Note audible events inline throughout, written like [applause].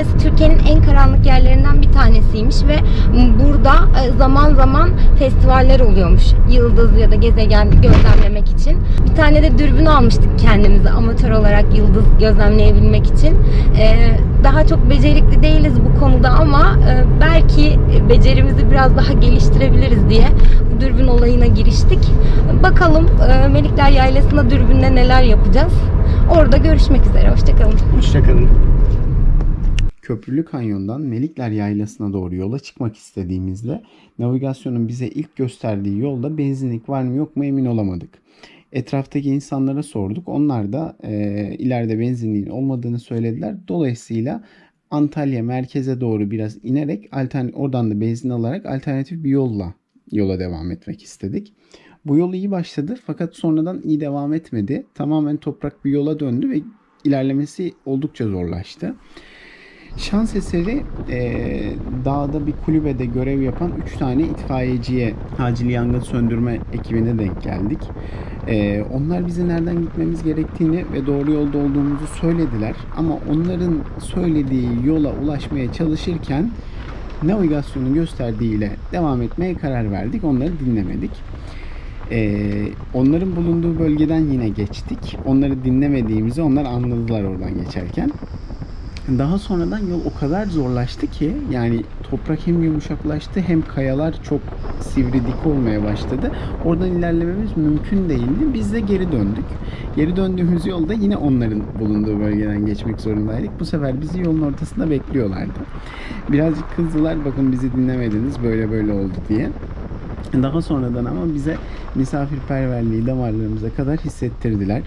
Yaylası Türkiye'nin en karanlık yerlerinden bir tanesiymiş ve burada e, zaman zaman festivaller oluyormuş. Yıldız ya da gezegen gözlemlemek için. Bir tane de dürbün almıştık kendimize amatör olarak yıldız gözlemleyebilmek için. E, Daha çok becerikli değiliz bu konuda ama e, belki becerimizi biraz daha geliştirebiliriz diye bu dürbün olayına giriştik. Bakalım Melikler Yaylası'nda dürbünle neler yapacağız. Orada görüşmek üzere. Hoşçakalın. Hoşçakalın. Köprülü Kanyon'dan Melikler Yaylası'na doğru yola çıkmak istediğimizde navigasyonun bize ilk gösterdiği yolda benzinlik var mı yok mu emin olamadık. Etraftaki insanlara sorduk. Onlar da e, ileride benzinliğin olmadığını söylediler. Dolayısıyla Antalya merkeze doğru biraz inerek oradan da benzin alarak alternatif bir yolla yola devam etmek istedik. Bu yol iyi başladı fakat sonradan iyi devam etmedi. Tamamen toprak bir yola döndü ve ilerlemesi oldukça zorlaştı. Şans eseri eee, dağda bir kulübede görev yapan 3 tane itfaiyeciye acil yangın söndürme ekibine denk geldik. Eee, onlar bize nereden gitmemiz gerektiğini ve doğru yolda olduğumuzu söylediler. Ama onların söylediği yola ulaşmaya çalışırken navigasyonun gösterdiğiyle devam etmeye karar verdik. Onları dinlemedik. Ee, onların bulunduğu bölgeden yine geçtik. Onları dinlemediğimizi onlar anladılar oradan geçerken. Daha sonradan yol o kadar zorlaştı ki yani toprak hem yumuşaklaştı hem kayalar çok sivri dik olmaya başladı. Oradan ilerlememiz mümkün değildi. Biz de geri döndük. Geri döndüğümüz yolda yine onların bulunduğu bölgeden geçmek zorundaydık. Bu sefer bizi yolun ortasında bekliyorlardı. Birazcık kızdılar bakın bizi dinlemediniz böyle böyle oldu diye. Daha sonradan ama bize misafirperverliği damarlarımıza kadar hissettirdiler.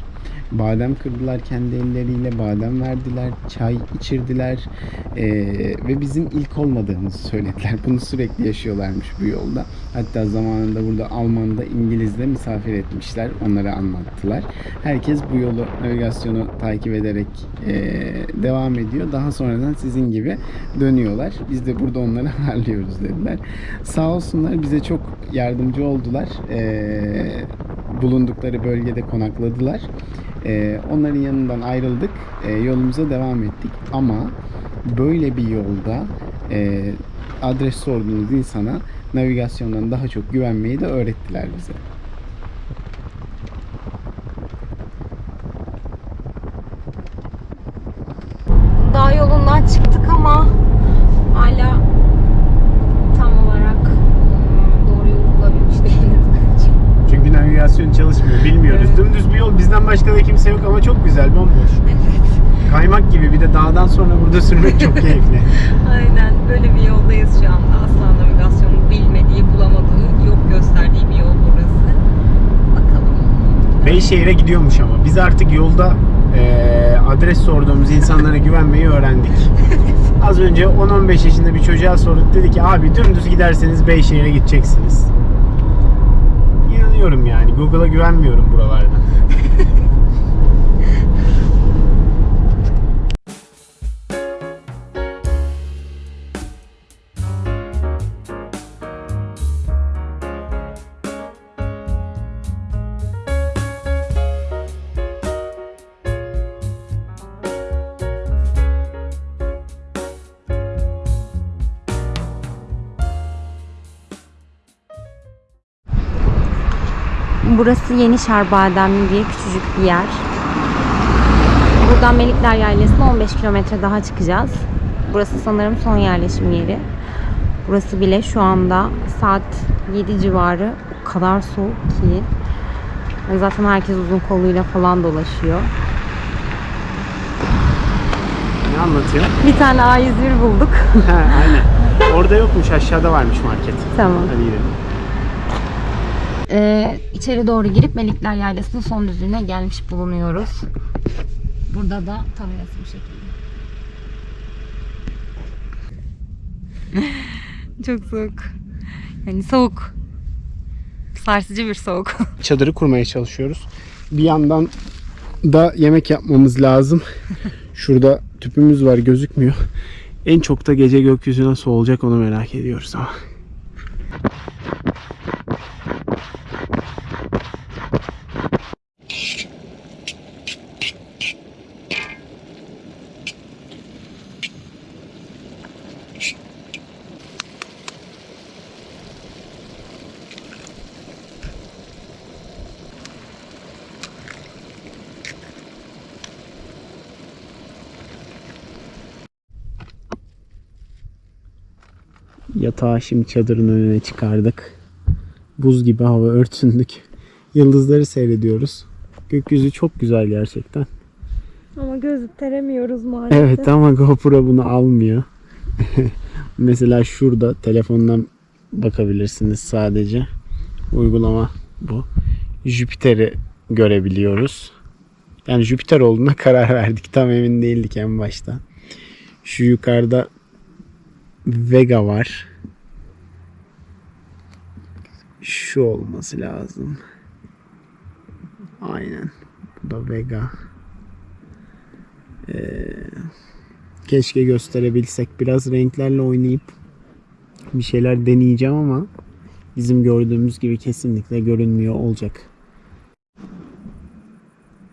Badem kırdılar kendi elleriyle, badem verdiler, çay içirdiler Ee, ve bizim ilk olmadığımızı söylediler. Bunu sürekli yaşıyorlarmış bu yolda. Hatta zamanında burada Alman'da, İngiliz'de misafir etmişler, onlara anlattılar. Herkes bu yolu, navigasyonu takip ederek ee, devam ediyor. Daha sonradan sizin gibi dönüyorlar. Biz de burada onları [laughs] ağırlıyoruz dediler. Sağ olsunlar bize çok yardımcı oldular. Ee, bulundukları bölgede konakladılar. Ee, onların yanından ayrıldık. Ee, yolumuza devam ettik. Ama böyle bir yolda e, adres sorduğunuz insana navigasyondan daha çok güvenmeyi de öğrettiler bize. Dağ yolundan çıktık ama hala tam olarak ıı, doğru yolu bulabilmiş değiliz bence. Çünkü navigasyon çalışmıyor. Bilmiyoruz. Evet. Dümdüz bir yol. Bizden başka da kimse yok ama çok güzel. Bomboş. Kaymak gibi. Bir de dağdan sonra burada sürmek çok [laughs] keyifli. Aynen böyle bir yoldayız şu anda. Asla navigasyonun bilmediği, bulamadığı, yok gösterdiği bir yol burası. Bakalım. Beyşehir'e gidiyormuş ama. Biz artık yolda eee, adres sorduğumuz insanlara güvenmeyi öğrendik. [laughs] Az önce 10-15 yaşında bir çocuğa sorduk. Dedi ki abi dümdüz giderseniz Beyşehir'e gideceksiniz. İnanıyorum yani. Google'a güvenmiyorum buralarda. Burası Yeni Şarbademli diye küçücük bir yer. Buradan Melikler Yaylası'na 15 kilometre daha çıkacağız. Burası sanırım son yerleşim yeri. Burası bile şu anda saat 7 civarı o kadar soğuk ki. Zaten herkes uzun koluyla falan dolaşıyor. Ne anlatıyor? Bir tane A101 bulduk. ha, aynen. [laughs] Orada yokmuş. Aşağıda varmış market. tamam. Hadi gidelim. Ee, içeri doğru girip Melikler Yaylası'nın son düzlüğüne gelmiş bulunuyoruz. Burada da tabelası bu şekilde. [laughs] Çok soğuk. Yani soğuk. Sarsıcı bir soğuk. [laughs] çadırı kurmaya çalışıyoruz. Bir yandan da yemek yapmamız lazım. [laughs] Şurada tüpümüz var gözükmüyor. En çok da gece gökyüzü nasıl olacak onu merak ediyoruz ama. Yatağı şimdi çadırın önüne çıkardık. Buz gibi hava örtündük. Yıldızları seyrediyoruz. Gökyüzü çok güzel gerçekten. Ama gösteremiyoruz maalesef. Evet ama GoPro bunu almıyor. [laughs] Mesela şurada telefondan bakabilirsiniz sadece. Uygulama bu. Jüpiter'i görebiliyoruz. Yani Jüpiter olduğuna [laughs] karar verdik. Tam emin değildik en başta. Şu yukarıda Vega var. Şu olması lazım. Aynen. Bu da Vega. Keşke gösterebilsek. Biraz renklerle oynayıp bir şeyler deneyeceğim ama bizim gördüğümüz gibi kesinlikle görünmüyor olacak.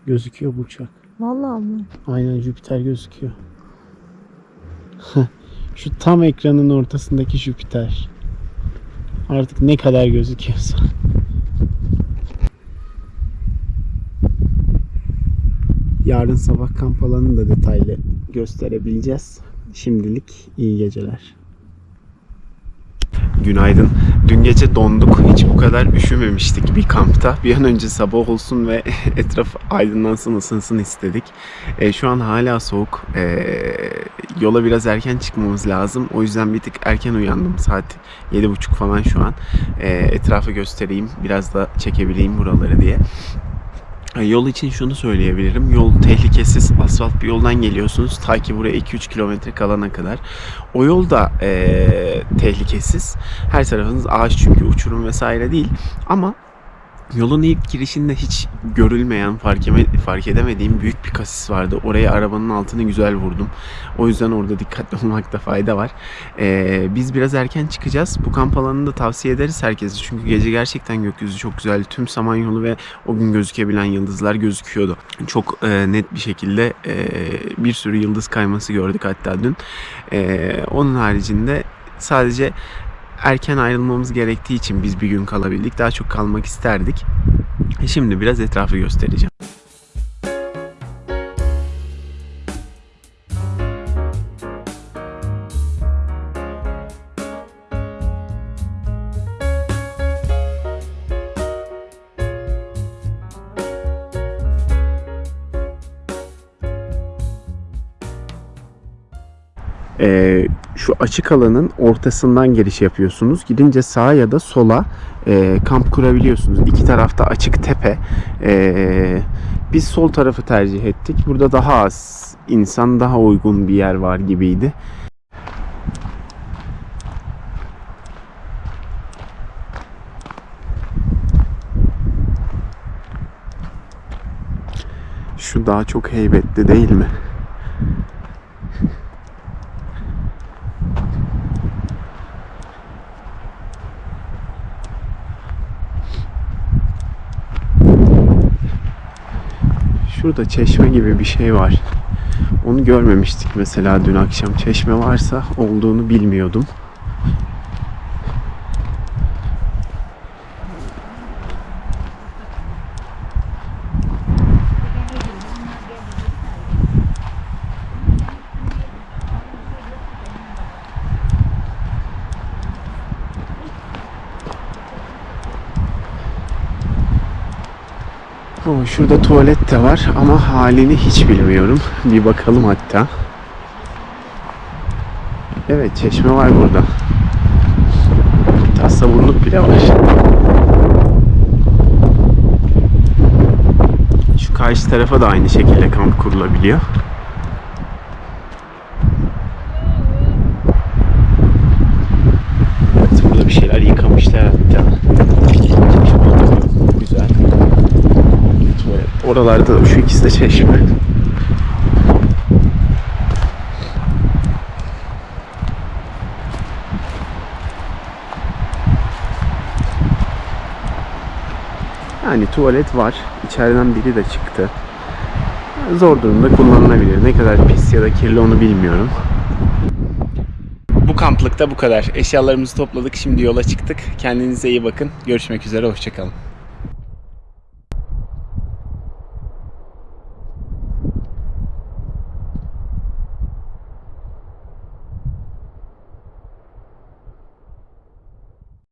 Gözüküyor bu uçak. Vallahi mı? Aynen Jüpiter gözüküyor. [laughs] Şu tam ekranın ortasındaki Jüpiter. Artık ne kadar gözüküyorsa. Yarın sabah kamp alanını da detaylı gösterebileceğiz. Şimdilik iyi geceler. Günaydın. Dün gece donduk. Hiç bu kadar üşümemiştik bir kampta. Bir an önce sabah olsun ve [laughs] etraf aydınlansın, ısınsın istedik. E, şu an hala soğuk. E, yola biraz erken çıkmamız lazım. O yüzden bir tık erken uyandım. Saat 7.30 falan şu an. E, etrafı göstereyim. Biraz da çekebileyim buraları diye. Yol için şunu söyleyebilirim. Yol tehlikesiz. Asfalt bir yoldan geliyorsunuz. Ta ki buraya 2-3 kilometre kalana kadar. O yol da e, tehlikesiz. Her tarafınız ağaç çünkü uçurum vesaire değil. Ama Yolun ilk girişinde hiç görülmeyen, fark, eme- fark edemediğim büyük bir kasis vardı. Oraya arabanın altını güzel vurdum. O yüzden orada dikkatli [laughs] olmakta fayda var. Ee, biz biraz erken çıkacağız. Bu kamp alanını da tavsiye ederiz herkese. Çünkü gece gerçekten gökyüzü çok güzeldi. Tüm Samanyolu ve o gün gözükebilen yıldızlar gözüküyordu. Çok e, net bir şekilde e, bir sürü yıldız kayması gördük hatta dün. E, onun haricinde sadece erken ayrılmamız gerektiği için biz bir gün kalabildik. Daha çok kalmak isterdik. Şimdi biraz etrafı göstereceğim. Ee, şu açık alanın ortasından giriş yapıyorsunuz. Gidince sağa ya da sola e, kamp kurabiliyorsunuz. İki tarafta açık tepe. Ee, biz sol tarafı tercih ettik. Burada daha az insan, daha uygun bir yer var gibiydi. Şu daha çok heybetli değil mi? Şurada çeşme gibi bir şey var. Onu görmemiştik mesela dün akşam. Çeşme varsa olduğunu bilmiyordum. Oo, şurada tuvalet de var ama halini hiç bilmiyorum. Bir bakalım hatta. Evet çeşme var burada. Hatta sabunluk bile var. Şu karşı tarafa da aynı şekilde kamp kurulabiliyor. Evet, burada bir şeyler yıkamışlar hatta. Güzel. Tuvalet. Oralarda da şu ikisi de çeşme. Yani tuvalet var. İçeriden biri de çıktı. Zor durumda kullanılabilir. Ne kadar pis ya da kirli onu bilmiyorum. Bu kamplıkta bu kadar. Eşyalarımızı topladık. Şimdi yola çıktık. Kendinize iyi bakın. Görüşmek üzere. Hoşçakalın.